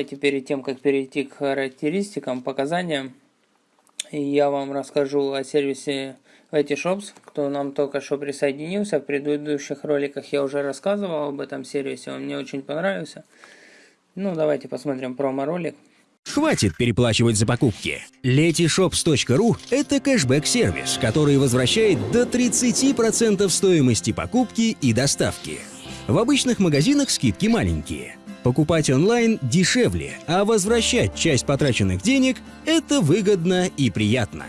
давайте перед тем, как перейти к характеристикам, показаниям, я вам расскажу о сервисе Shops, кто нам только что присоединился. В предыдущих роликах я уже рассказывал об этом сервисе, он мне очень понравился. Ну, давайте посмотрим промо-ролик. Хватит переплачивать за покупки. Letyshops.ru – это кэшбэк-сервис, который возвращает до 30% стоимости покупки и доставки. В обычных магазинах скидки маленькие. Покупать онлайн дешевле, а возвращать часть потраченных денег – это выгодно и приятно.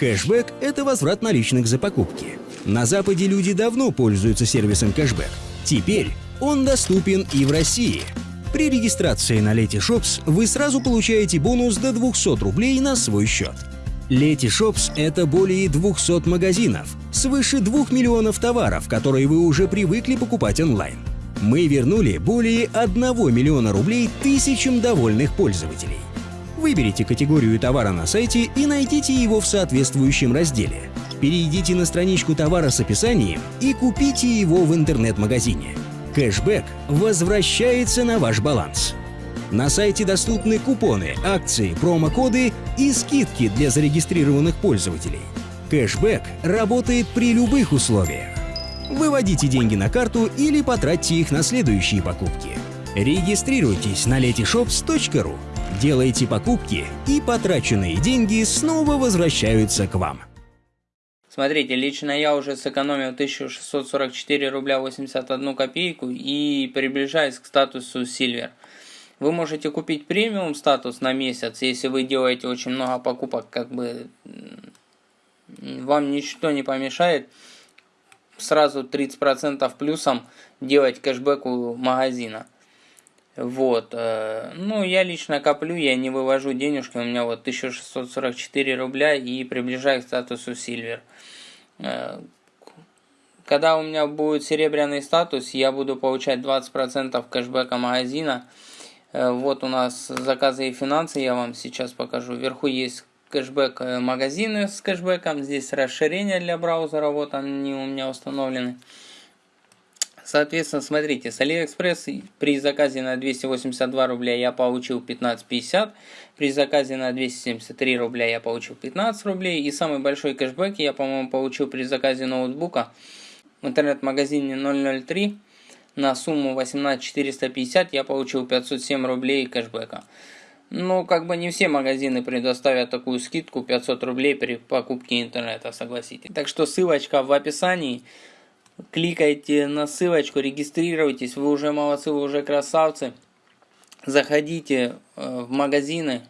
Кэшбэк – это возврат наличных за покупки. На Западе люди давно пользуются сервисом кэшбэк. Теперь он доступен и в России – при регистрации на Letyshops вы сразу получаете бонус до 200 рублей на свой счет. Letyshops – это более 200 магазинов, свыше 2 миллионов товаров, которые вы уже привыкли покупать онлайн. Мы вернули более 1 миллиона рублей тысячам довольных пользователей. Выберите категорию товара на сайте и найдите его в соответствующем разделе. Перейдите на страничку товара с описанием и купите его в интернет-магазине. Кэшбэк возвращается на ваш баланс. На сайте доступны купоны, акции, промокоды и скидки для зарегистрированных пользователей. Кэшбэк работает при любых условиях. Выводите деньги на карту или потратьте их на следующие покупки. Регистрируйтесь на letyshops.ru, делайте покупки и потраченные деньги снова возвращаются к вам. Смотрите, лично я уже сэкономил 1644 рубля 81 копейку и приближаюсь к статусу Silver. Вы можете купить премиум статус на месяц, если вы делаете очень много покупок, как бы вам ничто не помешает сразу 30% плюсом делать кэшбэк у магазина. Вот. Э, ну, я лично коплю, я не вывожу денежки, у меня вот 1644 рубля и приближаюсь к статусу Silver. Э, когда у меня будет серебряный статус, я буду получать 20% кэшбэка магазина. Э, вот у нас заказы и финансы, я вам сейчас покажу. Вверху есть кэшбэк магазины с кэшбэком, здесь расширение для браузера, вот они у меня установлены. Соответственно, смотрите, с AliExpress при заказе на 282 рубля я получил 15.50, при заказе на 273 рубля я получил 15 рублей, и самый большой кэшбэк я, по-моему, получил при заказе ноутбука в интернет-магазине 003 на сумму 18450 я получил 507 рублей кэшбэка. Ну, как бы не все магазины предоставят такую скидку 500 рублей при покупке интернета, согласитесь. Так что ссылочка в описании кликайте на ссылочку, регистрируйтесь, вы уже молодцы, вы уже красавцы. Заходите э, в магазины.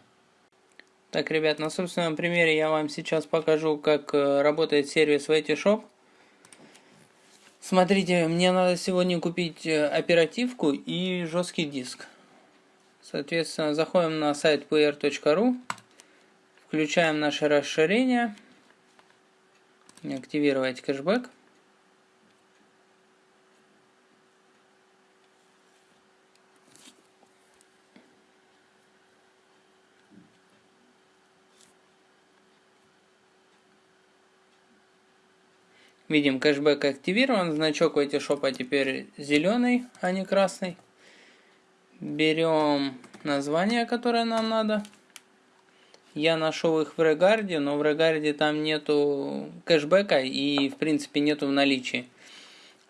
Так, ребят, на собственном примере я вам сейчас покажу, как э, работает сервис Shop. Смотрите, мне надо сегодня купить э, оперативку и жесткий диск. Соответственно, заходим на сайт player.ru, включаем наше расширение, активировать кэшбэк. Видим, кэшбэк активирован, значок у Этишопа теперь зеленый, а не красный. Берем название, которое нам надо. Я нашел их в Регарде, но в Регарде там нету кэшбэка и в принципе нету в наличии.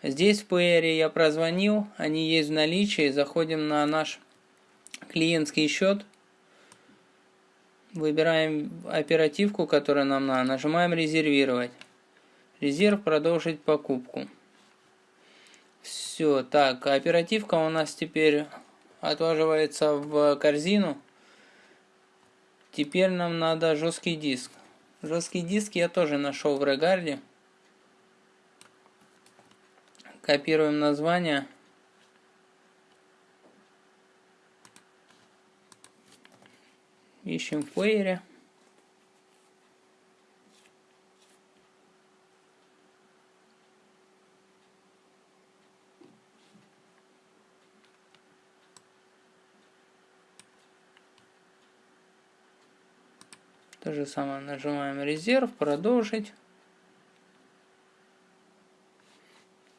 Здесь в плеере я прозвонил, они есть в наличии. Заходим на наш клиентский счет. Выбираем оперативку, которая нам надо. Нажимаем резервировать. Резерв продолжить покупку. Все, так, оперативка у нас теперь отваживается в корзину. Теперь нам надо жесткий диск. Жесткий диск я тоже нашел в Регарде. Копируем название. Ищем в плеере. То же самое нажимаем резерв, продолжить.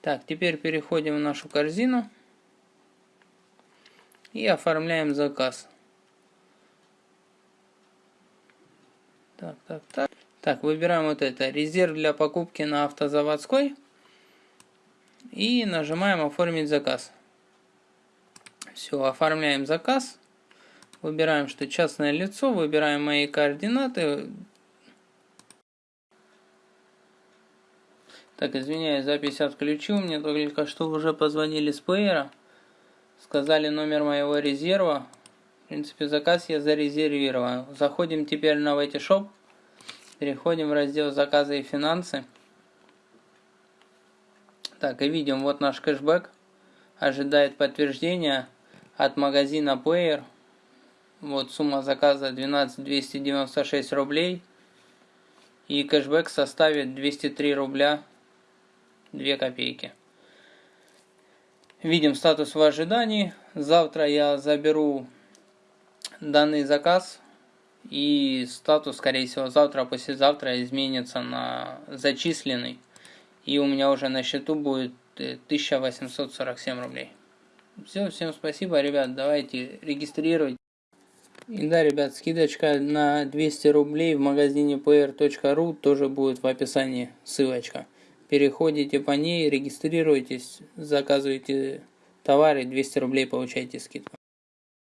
Так, теперь переходим в нашу корзину и оформляем заказ. Так, так, так. Так, выбираем вот это. Резерв для покупки на автозаводской. И нажимаем оформить заказ. Все, оформляем заказ. Выбираем, что частное лицо. Выбираем мои координаты. Так, извиняюсь, запись отключил. Мне только что уже позвонили с плеера. Сказали номер моего резерва. В принципе, заказ я зарезервировал. Заходим теперь на Shop. Переходим в раздел заказы и финансы. Так, и видим, вот наш кэшбэк. Ожидает подтверждения от магазина Player. Вот сумма заказа 12 296 рублей. И кэшбэк составит 203 рубля 2 копейки. Видим статус в ожидании. Завтра я заберу данный заказ. И статус, скорее всего, завтра, послезавтра изменится на зачисленный. И у меня уже на счету будет 1847 э, рублей. Все, всем спасибо, ребят. Давайте регистрировать. И да, ребят, скидочка на 200 рублей в магазине pr.ru тоже будет в описании ссылочка. Переходите по ней, регистрируйтесь, заказывайте товары, 200 рублей получаете скидку.